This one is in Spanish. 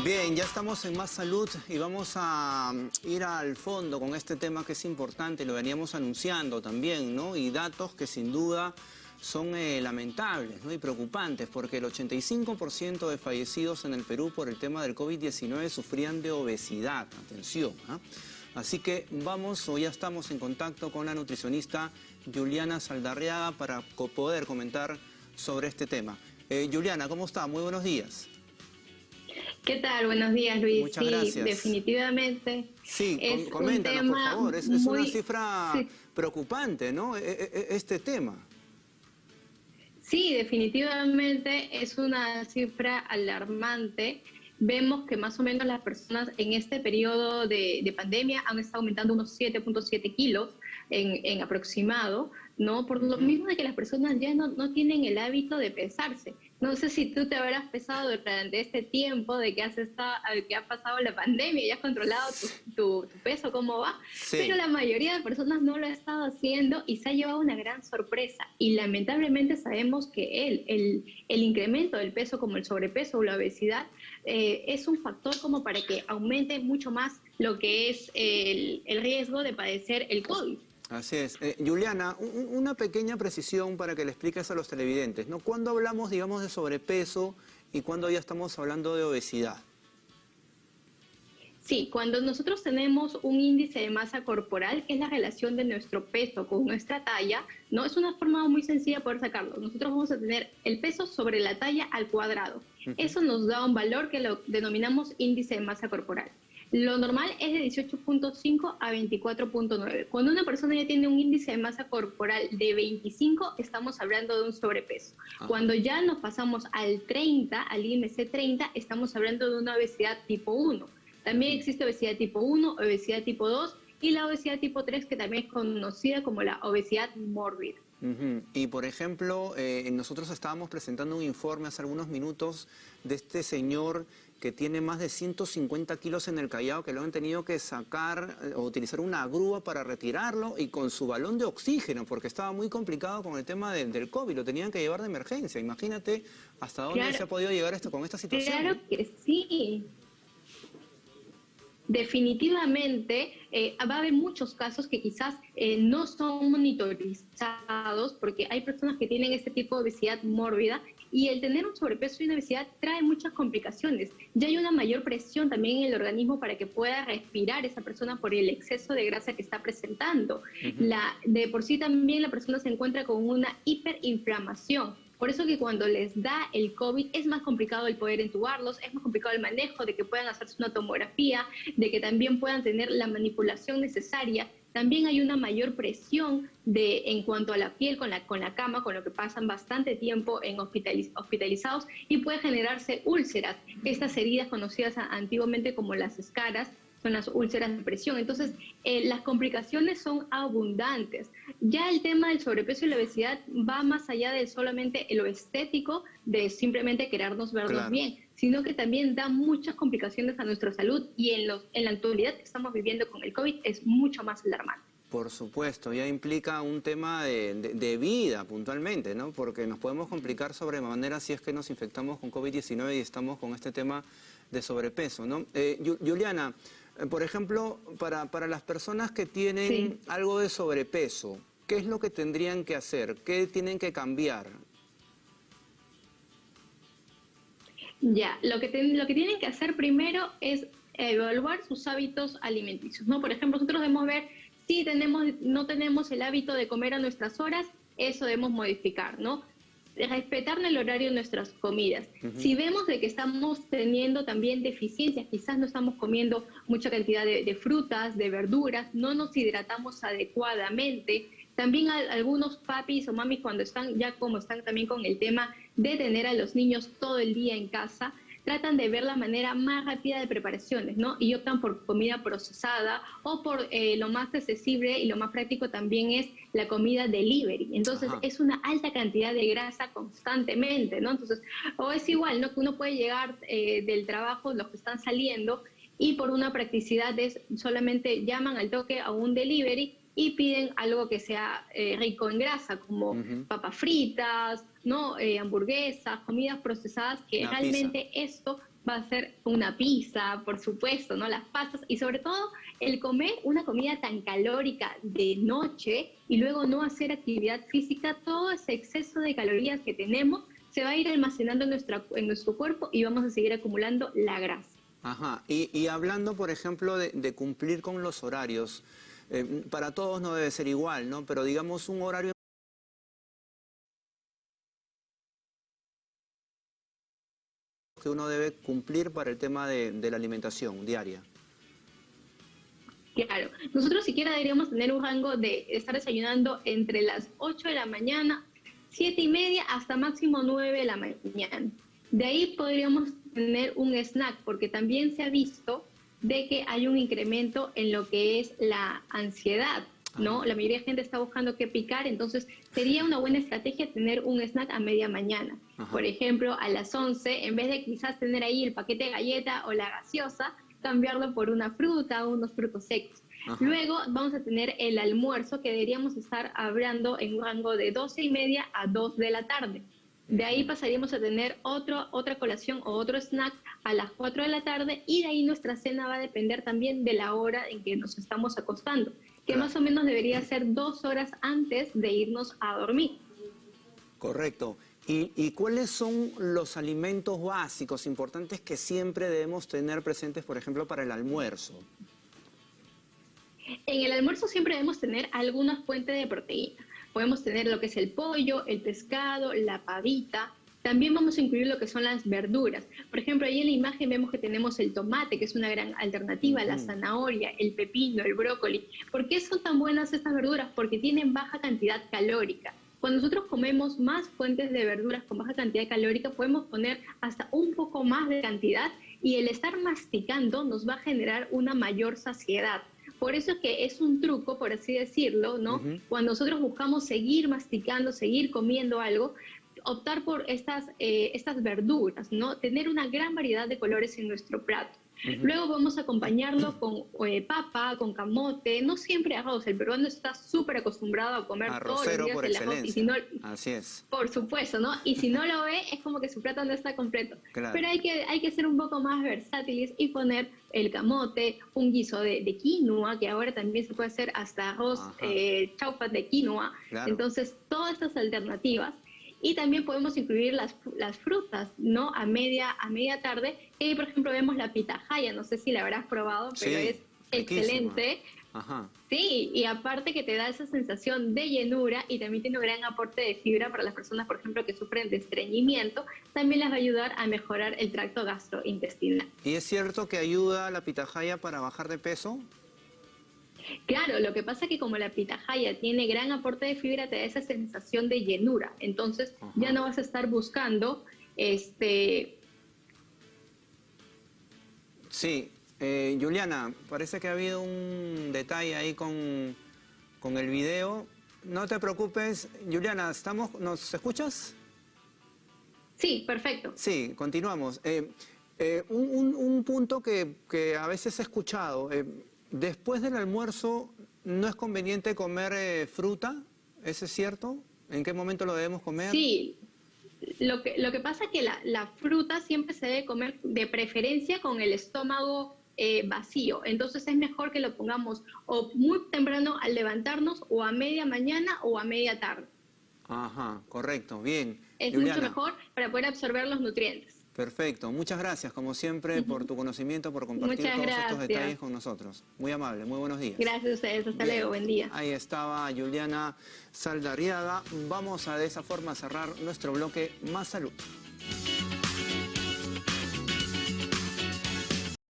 Bien, ya estamos en Más Salud y vamos a mm, ir al fondo con este tema que es importante, lo veníamos anunciando también, ¿no? Y datos que sin duda son eh, lamentables y preocupantes porque el 85% de fallecidos en el Perú por el tema del COVID-19 sufrían de obesidad. Atención. ¿ah? Así que vamos, o ya estamos en contacto con la nutricionista Juliana Saldarriaga para poder comentar sobre este tema. Eh, Juliana, ¿cómo está? Muy buenos días. ¿Qué tal? Buenos días, Luis. Muchas sí, gracias. definitivamente. Sí, es coméntanos, por favor. Es, es una cifra sí. preocupante, ¿no? E- e- este tema. Sí, definitivamente es una cifra alarmante. Vemos que más o menos las personas en este periodo de, de pandemia han estado aumentando unos 7.7 kilos en, en, aproximado, ¿no? Por lo mismo de que las personas ya no, no tienen el hábito de pesarse. No sé si tú te habrás pesado durante este tiempo de que has estado, que ha pasado la pandemia y has controlado tu, tu, tu peso, cómo va, Sí. pero la mayoría de personas no lo ha estado haciendo y se ha llevado una gran sorpresa. Y lamentablemente sabemos que el, el, el incremento del peso, como el sobrepeso o la obesidad, eh, es un factor como para que aumente mucho más lo que es el, el riesgo de padecer el COVID. Así es. Eh, Juliana, un- una pequeña precisión para que le expliques a los televidentes, ¿no? ¿Cuándo hablamos, digamos, de sobrepeso y cuándo ya estamos hablando de obesidad? Sí, cuando nosotros tenemos un índice de masa corporal, que es la relación de nuestro peso con nuestra talla, no es una forma muy sencilla de poder sacarlo. Nosotros vamos a tener el peso sobre la talla al cuadrado. Eso nos da un valor que lo denominamos índice de masa corporal. Lo normal es de 18.5 a 24.9. Cuando una persona ya tiene un índice de masa corporal de 25, estamos hablando de un sobrepeso. Ajá. Cuando ya nos pasamos al 30, al IMC 30, estamos hablando de una obesidad tipo 1. También existe obesidad tipo 1, obesidad tipo 2 y la obesidad tipo 3 que también es conocida como la obesidad mórbida. Ujú. Y por ejemplo, eh, nosotros estábamos presentando un informe hace algunos minutos de este señor que tiene más de 150 kilos en el Callao, que lo han tenido que sacar eh, o utilizar una grúa para retirarlo y con su balón de oxígeno, porque estaba muy complicado con el tema de- del COVID, lo tenían que llevar de emergencia. Imagínate hasta dónde Claro. se ha podido llegar esto con esta situación. Claro que sí. Definitivamente eh, va a haber muchos casos que quizás eh, no son monitorizados porque hay personas que tienen este tipo de obesidad mórbida y el tener un sobrepeso y una obesidad trae muchas complicaciones. Ya hay una mayor presión también en el organismo para que pueda respirar esa persona por el exceso de grasa que está presentando. La, de por sí también la persona se encuentra con una hiperinflamación. Por eso que cuando les da el COVID es más complicado el poder entubarlos, es más complicado el manejo, de que puedan hacerse una tomografía, de que también puedan tener la manipulación necesaria. También hay una mayor presión de, en cuanto a la piel con la, con la cama, con lo que pasan bastante tiempo en hospitaliz- hospitalizados y puede generarse úlceras, estas heridas conocidas antiguamente como las escaras, son las úlceras de presión. Entonces, eh, las complicaciones son abundantes. Ya el tema del sobrepeso y la obesidad va más allá de solamente lo estético, de simplemente querernos vernos Claro. bien, sino que también da muchas complicaciones a nuestra salud y en, los, en la actualidad que estamos viviendo con el COVID es mucho más alarmante. Por supuesto, ya implica un tema de, de- de vida puntualmente, ¿no? Porque nos podemos complicar sobremanera si es que nos infectamos con COVID-19 y estamos con este tema de sobrepeso, ¿no? Eh, Juliana, por ejemplo, para, para las personas que tienen Sí. algo de sobrepeso, ¿qué es lo que tendrían que hacer? ¿Qué tienen que cambiar? Ya, lo que, ten- lo que tienen que hacer primero es evaluar sus hábitos alimenticios, ¿no? Por ejemplo, nosotros debemos ver si tenemos, no tenemos el hábito de comer a nuestras horas, eso debemos modificar, ¿no? Respetar el horario de nuestras comidas. Si vemos de que estamos teniendo también deficiencias, quizás no estamos comiendo mucha cantidad de, de frutas, de verduras, no nos hidratamos adecuadamente, también a- algunos papis o mamis cuando están ya como están también con el tema de tener a los niños todo el día en casa, tratan de ver la manera más rápida de preparaciones, ¿no? Y optan por comida procesada o por eh, lo más accesible y lo más práctico también es la comida delivery. Entonces Ajá. es una alta cantidad de grasa constantemente, ¿no? Entonces, o es igual, ¿no? Que uno puede llegar eh, del trabajo, los que están saliendo, y por una practicidad es solamente llaman al toque a un delivery y piden algo que sea eh, rico en grasa, como papas fritas, no Eh, hamburguesas, comidas procesadas, que Una realmente esto va a ser una pizza, por supuesto, ¿no? Las pastas y sobre todo el comer una comida tan calórica de noche y luego no hacer actividad física, todo ese exceso de calorías que tenemos se va a ir almacenando en, nuestra, en nuestro cuerpo y vamos a seguir acumulando la grasa. Ajá, y, hablando, por ejemplo, de, cumplir con los horarios, eh, para todos no debe ser igual, ¿no? Pero digamos un horario que uno debe cumplir para el tema de, la alimentación diaria. Claro, nosotros siquiera deberíamos tener un rango de estar desayunando entre las 8 de la mañana, 7 y media, hasta máximo 9 de la mañana. De ahí podríamos tener un snack, porque también se ha visto de que hay un incremento en lo que es la ansiedad, ¿no? La mayoría de gente está buscando qué picar, entonces sería una buena estrategia tener un snack a media mañana. Por ejemplo, a las 11, en vez de quizás tener ahí el paquete de galleta o la gaseosa, cambiarlo por una fruta o unos frutos secos. Luego vamos a tener el almuerzo que deberíamos estar hablando en un rango de 12 y media a 2 de la tarde. De ahí pasaríamos a tener otro, otra colación o otro snack a las 4 de la tarde y de ahí nuestra cena va a depender también de la hora en que nos estamos acostando que más o menos debería ser dos horas antes de irnos a dormir. Correcto. ¿Y, cuáles son los alimentos básicos importantes que siempre debemos tener presentes, por ejemplo, para el almuerzo? En el almuerzo siempre debemos tener alguna fuente de proteína. Podemos tener lo que es el pollo, el pescado, la pavita, también vamos a incluir lo que son las verduras. Por ejemplo, ahí en la imagen vemos que tenemos el tomate, que es una gran alternativa, la zanahoria, el pepino, el brócoli. ¿Por qué son tan buenas estas verduras? Porque tienen baja cantidad calórica. Cuando nosotros comemos más fuentes de verduras con baja cantidad calórica, podemos poner hasta un poco más de cantidad y el estar masticando nos va a generar una mayor saciedad. Por eso es que es un truco, por así decirlo, ¿no? Cuando nosotros buscamos seguir masticando, seguir comiendo algo, optar por estas, eh, estas verduras, ¿no? Tener una gran variedad de colores en nuestro plato. Luego vamos a acompañarlo con eh, papa, con camote, no siempre arroz. El peruano está súper acostumbrado a comer todos los días el arroz. Y si no, Así es. Por supuesto, ¿no? Y si no lo ve, es como que su plato no está completo. Pero hay que, hay que ser un poco más versátiles y poner el camote, un guiso de, quinoa, que ahora también se puede hacer hasta arroz eh, chaufa de quinoa. Entonces, todas estas alternativas y también podemos incluir las, las frutas, ¿no? A media, a media tarde. Y, por ejemplo, vemos la pitahaya, no sé si la habrás probado, pero es excelente. Ajá. Sí, y aparte que te da esa sensación de llenura y también tiene un gran aporte de fibra para las personas, por ejemplo, que sufren de estreñimiento, también les va a ayudar a mejorar el tracto gastrointestinal. ¿Y es cierto que ayuda la pitahaya para bajar de peso? Claro, lo que pasa es que como la pitahaya tiene gran aporte de fibra, te da esa sensación de llenura. Entonces ya no vas a estar buscando este... Sí, eh, Juliana, parece que ha habido un detalle ahí con, el video. No te preocupes, Juliana, ¿estamos, ¿nos escuchas? Sí, perfecto. Sí, continuamos. Eh, eh, un, punto que, que, a veces he escuchado, Después del almuerzo, ¿no es conveniente comer eh, fruta? ¿Eso es cierto? ¿En qué momento lo debemos comer? Sí, lo que, lo que pasa es que la, fruta siempre se debe comer de preferencia con el estómago eh, vacío. Entonces es mejor que lo pongamos o muy temprano al levantarnos o a media mañana o a media tarde. Ajá, correcto, bien. Es mucho mejor para poder absorber los nutrientes. Perfecto, muchas gracias como siempre por tu conocimiento, por compartir todos estos detalles con nosotros. Muy amable, muy buenos días. Gracias a ustedes, hasta luego, buen día. Ahí estaba Juliana Saldarriaga. Vamos a de esa forma cerrar nuestro bloque Más Salud.